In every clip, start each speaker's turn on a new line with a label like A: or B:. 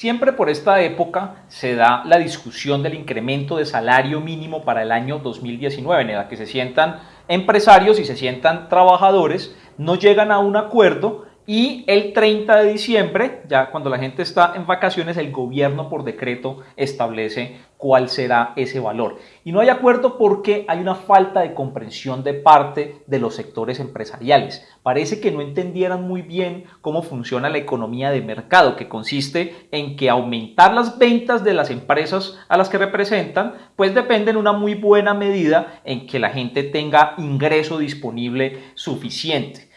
A: Siempre por esta época se da la discusión del incremento de salario mínimo para el año 2019, en la que se sientan empresarios y se sientan trabajadores, no llegan a un acuerdo y el 30 de diciembre, ya cuando la gente está en vacaciones, el gobierno por decreto establece cuál será ese valor. Y no hay acuerdo porque hay una falta de comprensión de parte de los sectores empresariales. Parece que no entendieran muy bien cómo funciona la economía de mercado, que consiste en que aumentar las ventas de las empresas a las que representan, pues depende en una muy buena medida en que la gente tenga ingreso disponible suficiente.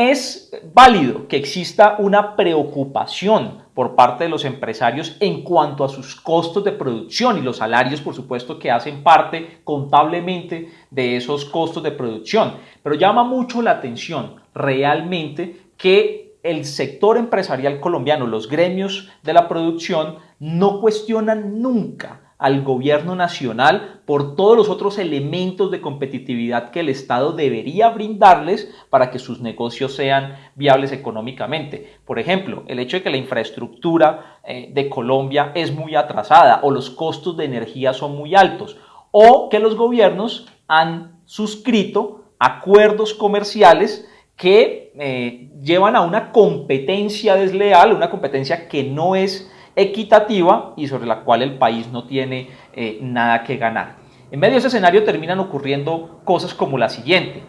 A: Es válido que exista una preocupación por parte de los empresarios en cuanto a sus costos de producción y los salarios, por supuesto, que hacen parte contablemente de esos costos de producción. Pero llama mucho la atención realmente que el sector empresarial colombiano, los gremios de la producción, no cuestionan nunca al gobierno nacional por todos los otros elementos de competitividad que el Estado debería brindarles para que sus negocios sean viables económicamente. Por ejemplo, el hecho de que la infraestructura eh, de Colombia es muy atrasada o los costos de energía son muy altos o que los gobiernos han suscrito acuerdos comerciales que eh, llevan a una competencia desleal, una competencia que no es equitativa y sobre la cual el país no tiene eh, nada que ganar. En medio de ese escenario terminan ocurriendo cosas como la siguiente.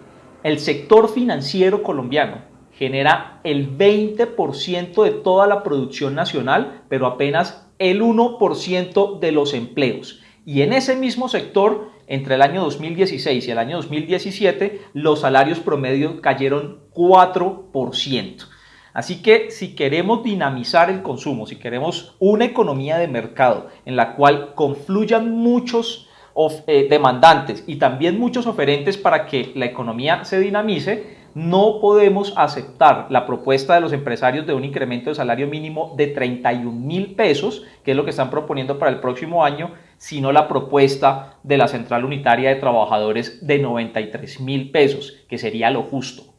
A: El sector financiero colombiano genera el 20% de toda la producción nacional, pero apenas el 1% de los empleos. Y en ese mismo sector, entre el año 2016 y el año 2017, los salarios promedio cayeron 4%. Así que si queremos dinamizar el consumo, si queremos una economía de mercado en la cual confluyan muchos eh, demandantes y también muchos oferentes para que la economía se dinamice, no podemos aceptar la propuesta de los empresarios de un incremento de salario mínimo de 31 mil pesos, que es lo que están proponiendo para el próximo año, sino la propuesta de la Central Unitaria de Trabajadores de 93 mil pesos, que sería lo justo.